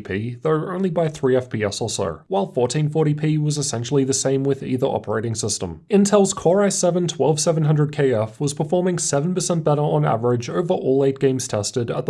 p though only by 3 FPS or so, while 1440p was essentially the same with either operating system. Intel's Core i7 12700KF was performing 7% better on average over all 8 games tested at the